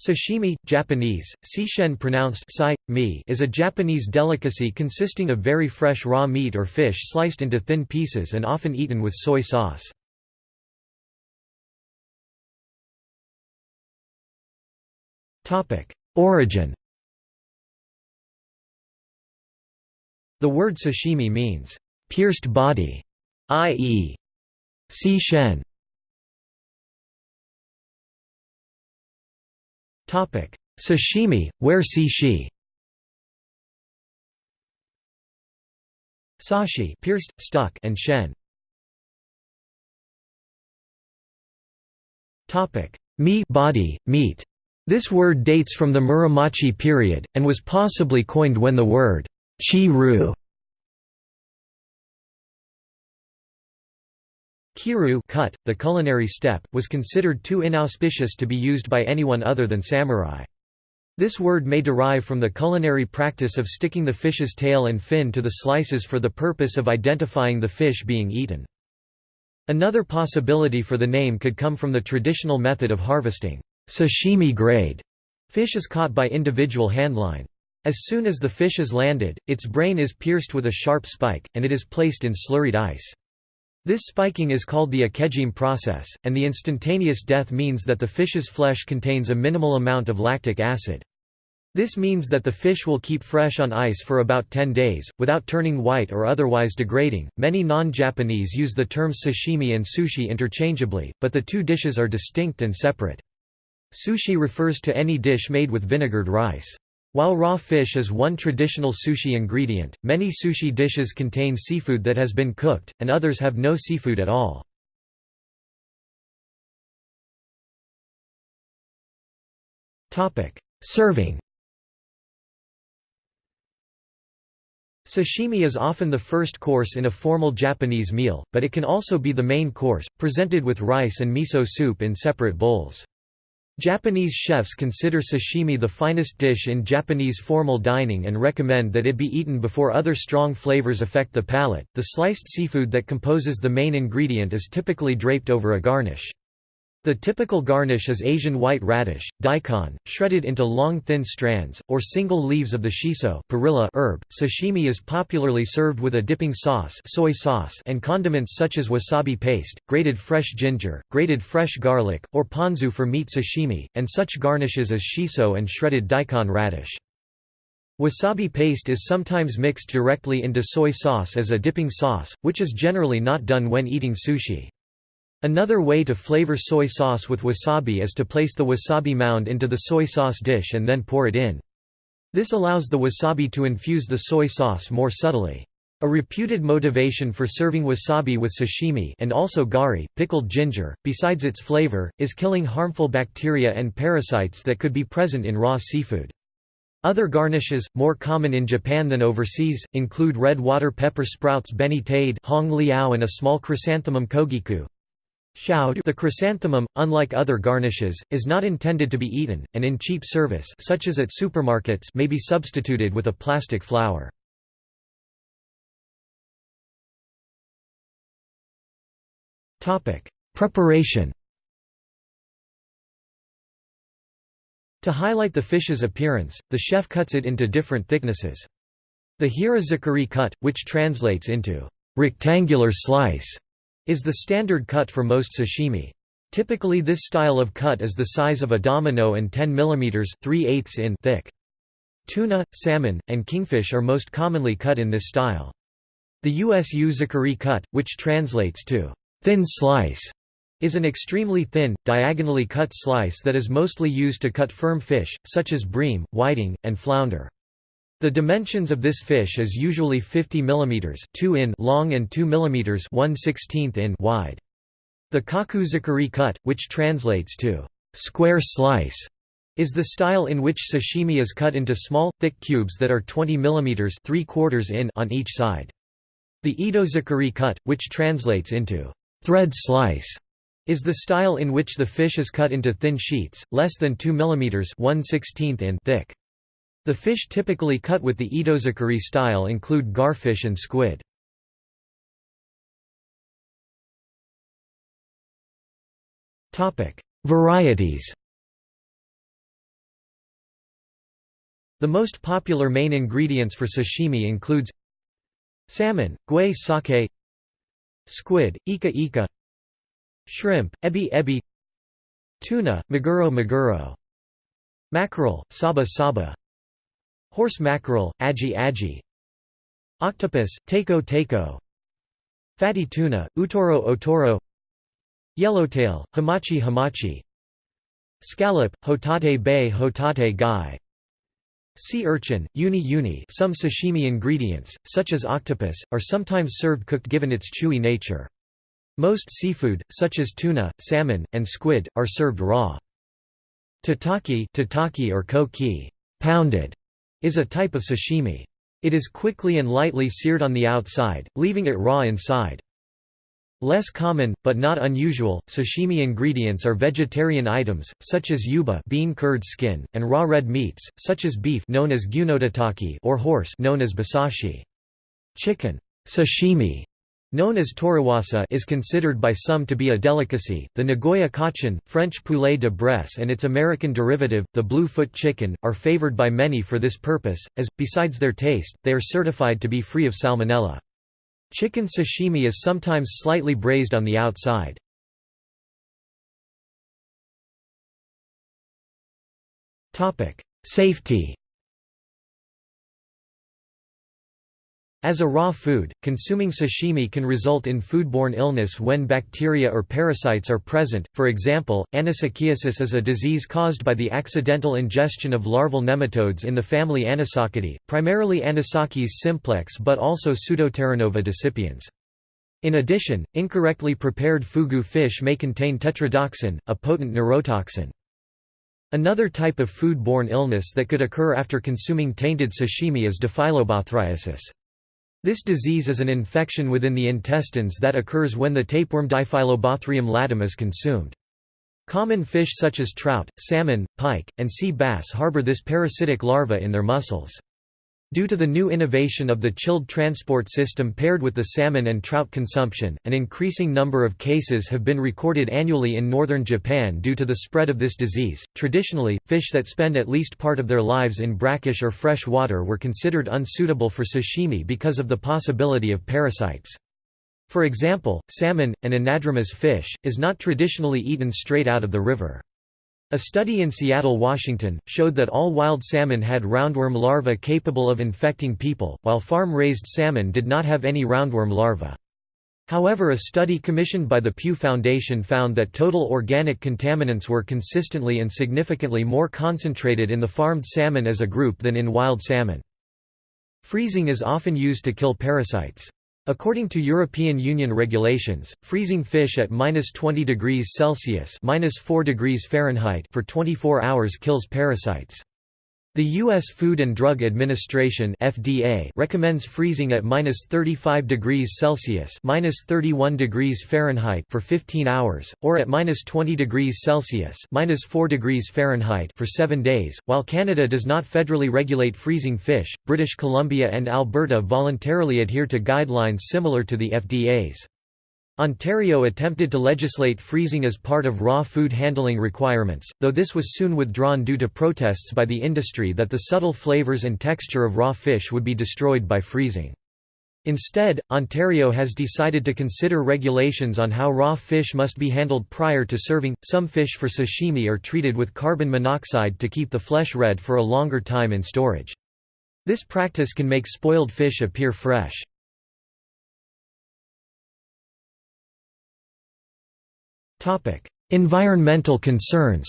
Sashimi, Japanese, sishen pronounced sai, mi is a Japanese delicacy consisting of very fresh raw meat or fish sliced into thin pieces and often eaten with soy sauce. Origin The word sashimi means, "...pierced body", i.e. sishen. Sashimi, where shi Sashi pierced, stuck and shen. Topic: Mi body, meat. This word dates from the Muromachi period and was possibly coined when the word chi-ru Kiru cut, the culinary step, was considered too inauspicious to be used by anyone other than samurai. This word may derive from the culinary practice of sticking the fish's tail and fin to the slices for the purpose of identifying the fish being eaten. Another possibility for the name could come from the traditional method of harvesting sashimi grade fish is caught by individual handline. As soon as the fish is landed, its brain is pierced with a sharp spike, and it is placed in slurried ice. This spiking is called the ikejime process, and the instantaneous death means that the fish's flesh contains a minimal amount of lactic acid. This means that the fish will keep fresh on ice for about 10 days, without turning white or otherwise degrading. Many non Japanese use the terms sashimi and sushi interchangeably, but the two dishes are distinct and separate. Sushi refers to any dish made with vinegared rice. While raw fish is one traditional sushi ingredient, many sushi dishes contain seafood that has been cooked, and others have no seafood at all. Serving Sashimi is often the first course in a formal Japanese meal, but it can also be the main course, presented with rice and miso soup in separate bowls. Japanese chefs consider sashimi the finest dish in Japanese formal dining and recommend that it be eaten before other strong flavors affect the palate. The sliced seafood that composes the main ingredient is typically draped over a garnish. The typical garnish is Asian white radish, daikon, shredded into long thin strands, or single leaves of the shiso perilla herb. Sashimi is popularly served with a dipping sauce, soy sauce and condiments such as wasabi paste, grated fresh ginger, grated fresh garlic, or ponzu for meat sashimi, and such garnishes as shiso and shredded daikon radish. Wasabi paste is sometimes mixed directly into soy sauce as a dipping sauce, which is generally not done when eating sushi. Another way to flavor soy sauce with wasabi is to place the wasabi mound into the soy sauce dish and then pour it in. This allows the wasabi to infuse the soy sauce more subtly. A reputed motivation for serving wasabi with sashimi and also gari, pickled ginger, besides its flavor, is killing harmful bacteria and parasites that could be present in raw seafood. Other garnishes, more common in Japan than overseas, include red water pepper sprouts beni tade hong liao and a small chrysanthemum kogiku. The chrysanthemum, unlike other garnishes, is not intended to be eaten, and in cheap service such as at supermarkets may be substituted with a plastic flower. Preparation To highlight the fish's appearance, the chef cuts it into different thicknesses. The hirazukuri cut, which translates into rectangular slice, is the standard cut for most sashimi. Typically this style of cut is the size of a domino and 10 mm 3 in thick. Tuna, salmon, and kingfish are most commonly cut in this style. The USU uzukuri cut, which translates to thin slice, is an extremely thin, diagonally cut slice that is mostly used to cut firm fish, such as bream, whiting, and flounder. The dimensions of this fish is usually 50 mm 2 in long and 2 mm 1 in wide. The kakuzukuri cut, which translates to square slice, is the style in which sashimi is cut into small, thick cubes that are 20 mm 3 in on each side. The itozukuri cut, which translates into thread slice, is the style in which the fish is cut into thin sheets, less than 2 mm 1 in thick. The fish typically cut with the itozukuri style include garfish and squid. Varieties The most popular main ingredients for sashimi includes salmon, gui sake squid, ika ika shrimp, ebi ebi tuna, maguro maguro mackerel, saba saba horse mackerel, aji aji octopus, teiko teiko. Fatty tuna, utoro otoro yellowtail, hamachi hamachi. Scallop, hotate bay hotate gai. Sea urchin, uni uni. Some sashimi ingredients, such as octopus, are sometimes served cooked given its chewy nature. Most seafood, such as tuna, salmon, and squid, are served raw. Tataki, tataki or koki. Pounded, is a type of sashimi. It is quickly and lightly seared on the outside, leaving it raw inside. Less common, but not unusual, sashimi ingredients are vegetarian items, such as yuba bean curd skin, and raw red meats, such as beef known as gyunotataki or horse known as basashi. Chicken sashimi known as toriwasa is considered by some to be a delicacy. The Nagoya Cochin, French poulet de Bresse and its American derivative, the blue-foot chicken, are favored by many for this purpose, as, besides their taste, they are certified to be free of salmonella. Chicken sashimi is sometimes slightly braised on the outside. Safety As a raw food, consuming sashimi can result in foodborne illness when bacteria or parasites are present, for example, anisakiasis is a disease caused by the accidental ingestion of larval nematodes in the family Anisakidae, primarily Anisakis simplex but also Pseudoterranova decipiens. In addition, incorrectly prepared fugu fish may contain tetrodotoxin, a potent neurotoxin. Another type of food-borne illness that could occur after consuming tainted sashimi is diphyllobothriasis. This disease is an infection within the intestines that occurs when the tapeworm Diphyllobothrium latum is consumed. Common fish such as trout, salmon, pike, and sea bass harbor this parasitic larva in their muscles. Due to the new innovation of the chilled transport system paired with the salmon and trout consumption, an increasing number of cases have been recorded annually in northern Japan due to the spread of this disease. Traditionally, fish that spend at least part of their lives in brackish or fresh water were considered unsuitable for sashimi because of the possibility of parasites. For example, salmon, an anadromous fish, is not traditionally eaten straight out of the river. A study in Seattle, Washington, showed that all wild salmon had roundworm larvae capable of infecting people, while farm-raised salmon did not have any roundworm larvae. However a study commissioned by the Pew Foundation found that total organic contaminants were consistently and significantly more concentrated in the farmed salmon as a group than in wild salmon. Freezing is often used to kill parasites. According to European Union regulations, freezing fish at -20 degrees Celsius (-4 degrees Fahrenheit) for 24 hours kills parasites. The U.S. Food and Drug Administration (FDA) recommends freezing at -35 degrees Celsius (-31 degrees Fahrenheit) for 15 hours, or at -20 degrees Celsius (-4 degrees Fahrenheit) for 7 days. While Canada does not federally regulate freezing fish, British Columbia and Alberta voluntarily adhere to guidelines similar to the FDA's. Ontario attempted to legislate freezing as part of raw food handling requirements, though this was soon withdrawn due to protests by the industry that the subtle flavours and texture of raw fish would be destroyed by freezing. Instead, Ontario has decided to consider regulations on how raw fish must be handled prior to serving. Some fish for sashimi are treated with carbon monoxide to keep the flesh red for a longer time in storage. This practice can make spoiled fish appear fresh. Environmental concerns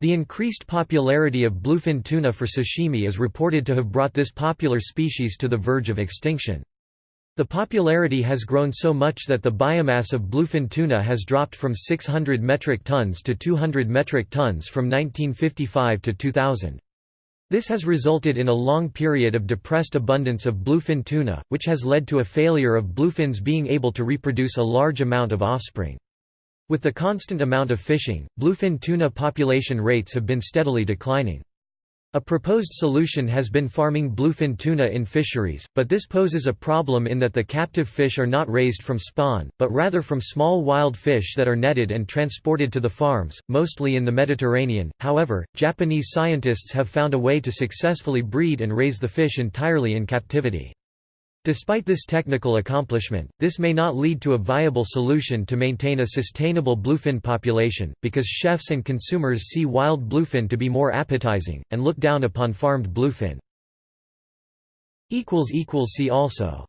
The increased popularity of bluefin tuna for sashimi is reported to have brought this popular species to the verge of extinction. The popularity has grown so much that the biomass of bluefin tuna has dropped from 600 metric tons to 200 metric tons from 1955 to 2000. This has resulted in a long period of depressed abundance of bluefin tuna, which has led to a failure of bluefins being able to reproduce a large amount of offspring. With the constant amount of fishing, bluefin tuna population rates have been steadily declining. A proposed solution has been farming bluefin tuna in fisheries, but this poses a problem in that the captive fish are not raised from spawn, but rather from small wild fish that are netted and transported to the farms, mostly in the Mediterranean. However, Japanese scientists have found a way to successfully breed and raise the fish entirely in captivity. Despite this technical accomplishment, this may not lead to a viable solution to maintain a sustainable bluefin population, because chefs and consumers see wild bluefin to be more appetizing, and look down upon farmed bluefin. See also